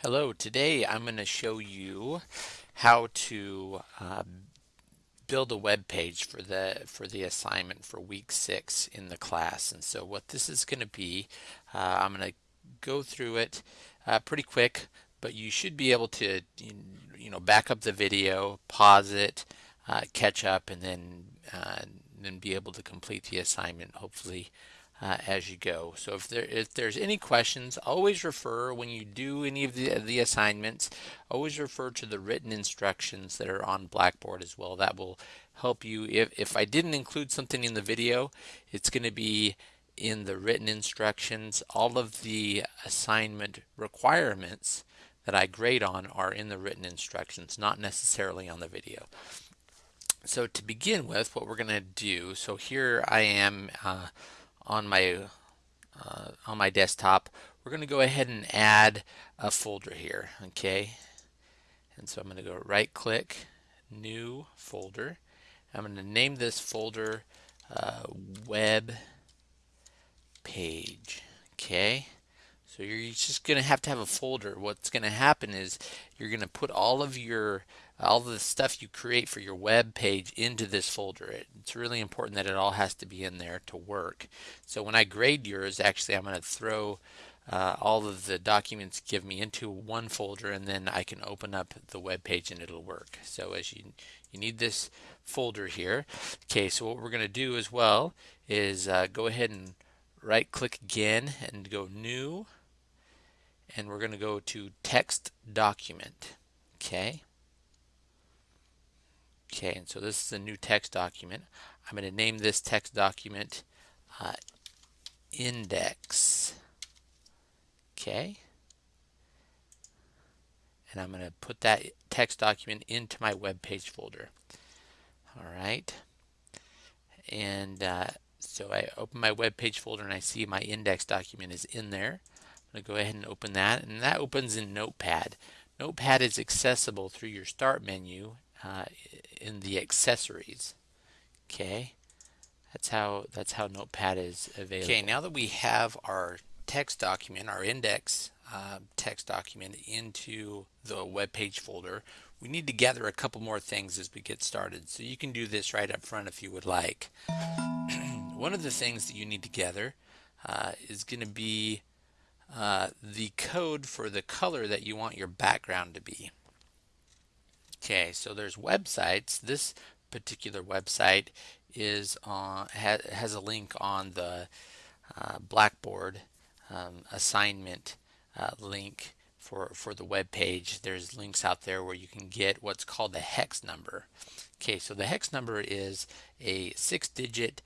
Hello, today I'm going to show you how to uh, build a web page for the for the assignment for week six in the class. And so what this is going to be uh, I'm going to go through it uh, pretty quick but you should be able to you know back up the video pause it uh, catch up and then uh, then be able to complete the assignment hopefully uh, as you go. So if there if there's any questions, always refer when you do any of the the assignments, always refer to the written instructions that are on Blackboard as well. That will help you. If if I didn't include something in the video, it's going to be in the written instructions. All of the assignment requirements that I grade on are in the written instructions, not necessarily on the video. So to begin with, what we're going to do, so here I am uh, on my uh, on my desktop, we're going to go ahead and add a folder here, okay? And so I'm going to go right click, new folder. I'm going to name this folder uh, web page, okay? So you're just going to have to have a folder. What's going to happen is you're going to put all of your all the stuff you create for your web page into this folder. It's really important that it all has to be in there to work. So when I grade yours, actually I'm going to throw uh, all of the documents give me into one folder and then I can open up the web page and it'll work. So as you you need this folder here. Okay, so what we're going to do as well is uh, go ahead and right click again and go new and we're going to go to text document. Okay. Okay, and so this is a new text document. I'm going to name this text document uh, index. Okay. And I'm going to put that text document into my web page folder. All right. And uh, so I open my web page folder and I see my index document is in there. I'm going to go ahead and open that. And that opens in Notepad. Notepad is accessible through your Start menu uh, in the accessories. Okay, that's how that's how Notepad is available. Okay, now that we have our text document, our index uh, text document into the web page folder, we need to gather a couple more things as we get started. So you can do this right up front if you would like. One of the things that you need to gather uh, is going to be uh, the code for the color that you want your background to be. Okay, so there's websites. This particular website is on ha, has a link on the uh, Blackboard um, assignment uh, link for for the web page. There's links out there where you can get what's called the hex number. Okay, so the hex number is a six-digit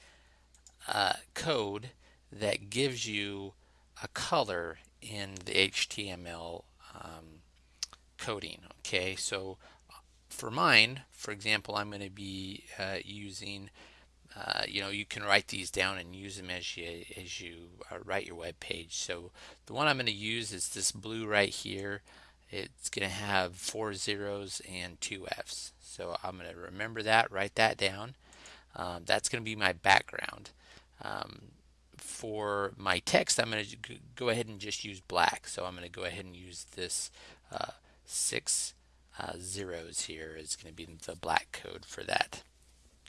uh, code that gives you a color in the HTML um, coding. Okay, so for mine, for example, I'm going to be uh, using, uh, you know, you can write these down and use them as you as you uh, write your web page. So the one I'm going to use is this blue right here. It's going to have four zeros and two F's. So I'm going to remember that, write that down. Um, that's going to be my background. Um, for my text, I'm going to go ahead and just use black. So I'm going to go ahead and use this uh, six uh, zeros here is going to be the black code for that.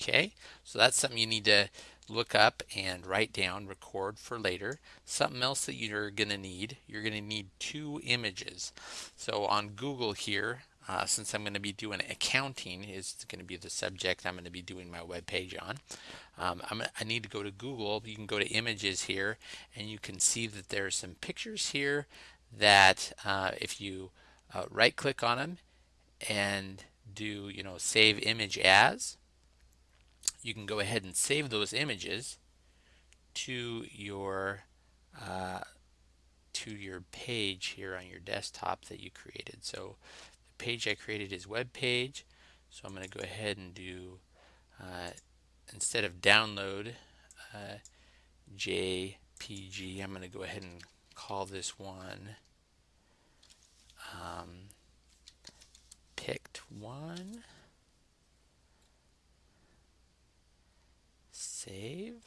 Okay, so that's something you need to look up and write down, record for later. Something else that you're going to need, you're going to need two images. So on Google here, uh, since I'm going to be doing accounting is going to be the subject I'm going to be doing my web page on. Um, i need to go to Google. You can go to images here and you can see that there are some pictures here that uh, if you uh, right click on them and do you know save image as you can go ahead and save those images to your uh, to your page here on your desktop that you created so page I created is web page so I'm going to go ahead and do uh, instead of download uh, JPG I'm going to go ahead and call this one um, picked one. Save.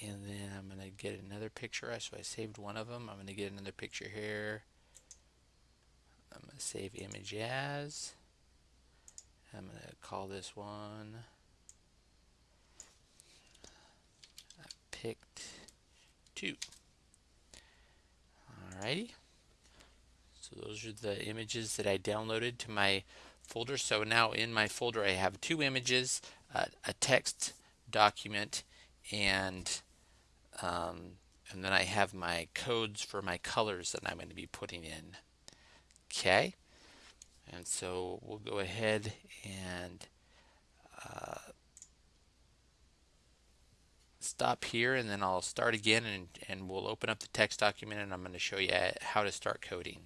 and then I'm going to get another picture. So I saved one of them. I'm going to get another picture here. I'm going to save image as. I'm going to call this one. I picked two. Alrighty. So those are the images that I downloaded to my folder. So now in my folder I have two images, uh, a text document, and um, and then I have my codes for my colors that I'm going to be putting in. Okay, and so we'll go ahead and uh, stop here and then I'll start again and, and we'll open up the text document and I'm going to show you how to start coding.